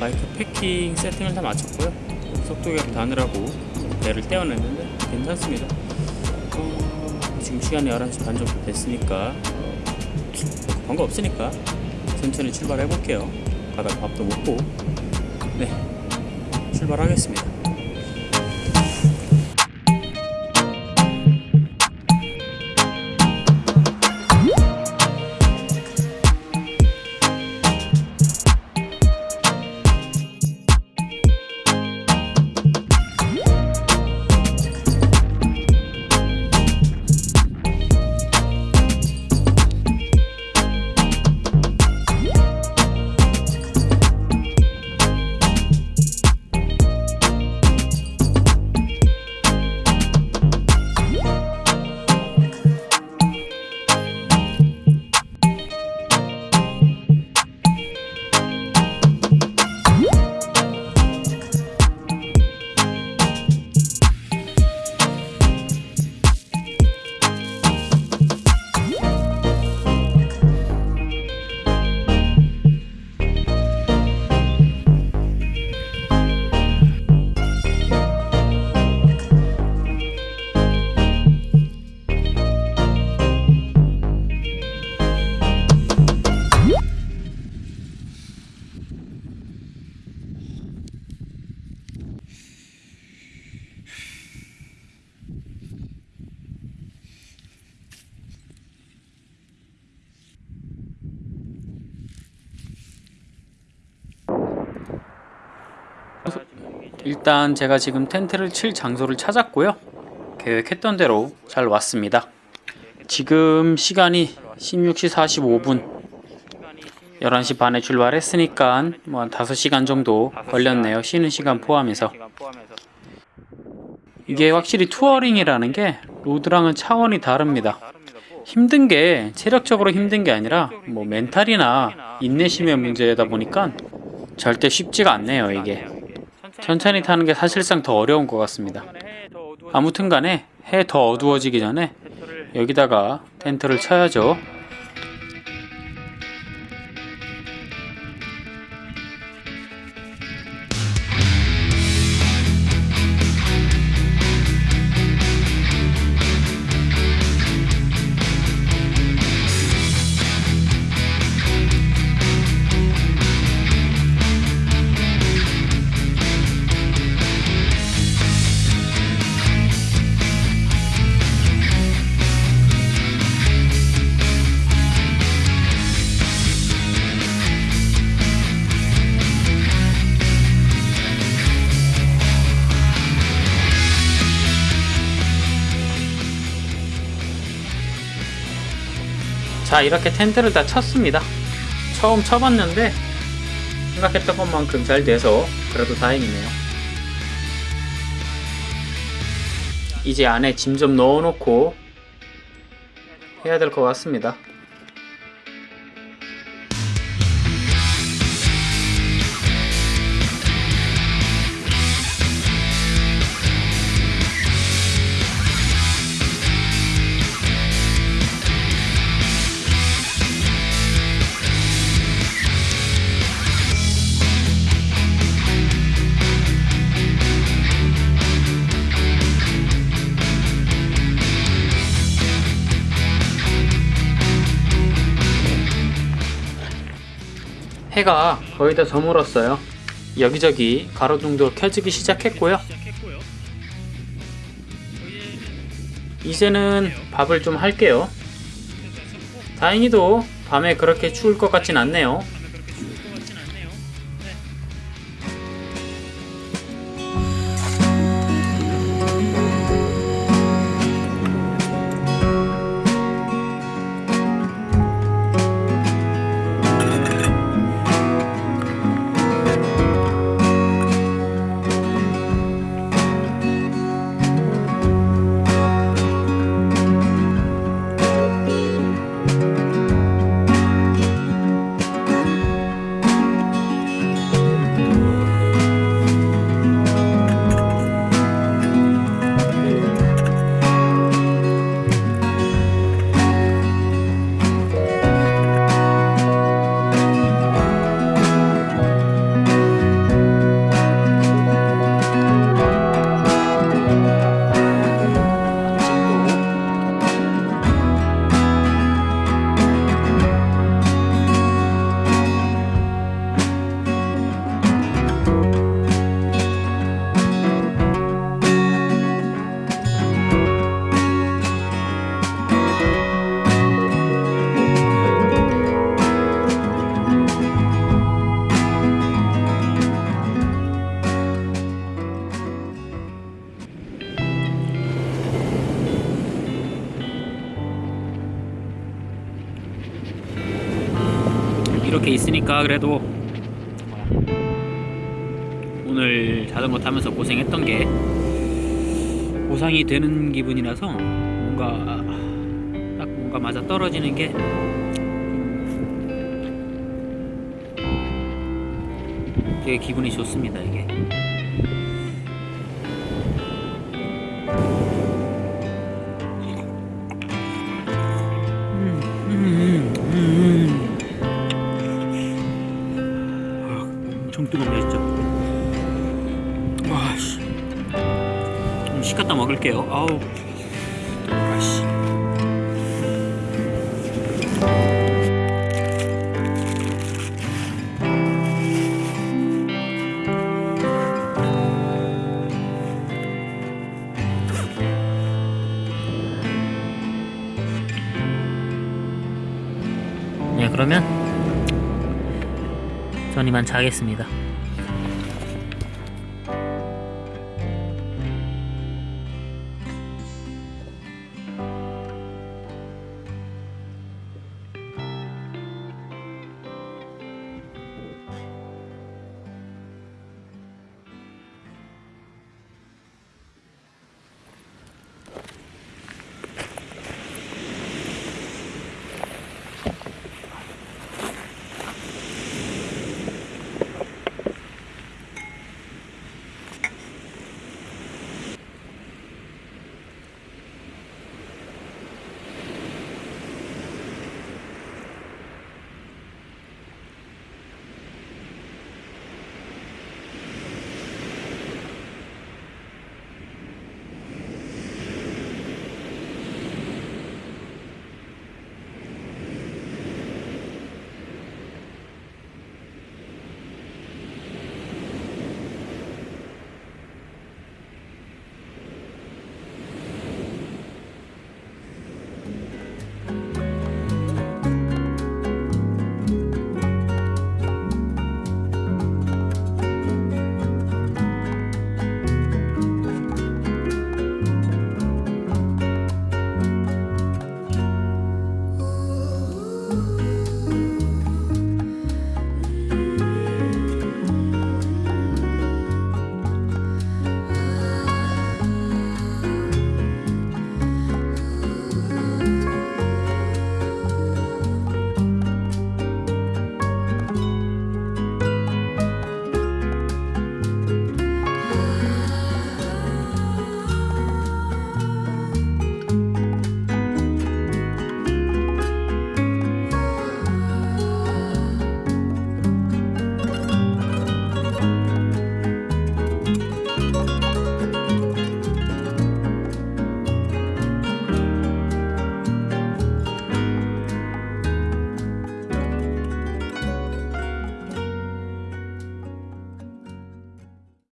바이크 패킹 세팅을 다 마쳤고요. 속도 계획 다 하느라고 배를 떼어냈는데 괜찮습니다. 어, 지금 시간이 11시 반 정도 됐으니까 거 없으니까 천천히 출발해 볼게요. 가다가 밥도 먹고. 네 출발하겠습니다 일단 제가 지금 텐트를 칠 장소를 찾았고요. 계획했던 대로 잘 왔습니다. 지금 시간이 16시 45분. 11시 반에 출발했으니까 뭐 한 5시간 정도 걸렸네요. 쉬는 시간 포함해서. 이게 확실히 touring이라는 게 road랑은 차원이 다릅니다. 힘든 게 체력적으로 힘든 게 아니라 뭐 mental이나 인내심의 문제다 보니까 절대 쉽지가 않네요 이게 천천히 타는 게 사실상 더 어려운 것 같습니다. 아무튼 간에 해 더 어두워지기 전에 여기다가 텐트를 쳐야죠 자 이렇게 텐트를 다 쳤습니다. 처음 쳐봤는데 생각했던 것만큼 잘 돼서 그래도 다행이네요. 이제 안에 짐 좀 넣어놓고 해야 될 것 같습니다 해가 거의 다 저물었어요. 여기저기 가로등도 켜지기 시작했고요. 이제는 밥을 좀 할게요. 다행히도 밤에 그렇게 추울 것 같진 않네요 있으니까 그래도 오늘 자전거 타면서 고생했던 게 보상이 되는 기분이라서 뭔가 딱 뭔가 맞아 떨어지는 게 되게 기분이 좋습니다 이게 뜨겁네 진짜. 와씨. 좀 식갔다 먹을게요. 아우. 아씨. 네 그러면 전 이만 자겠습니다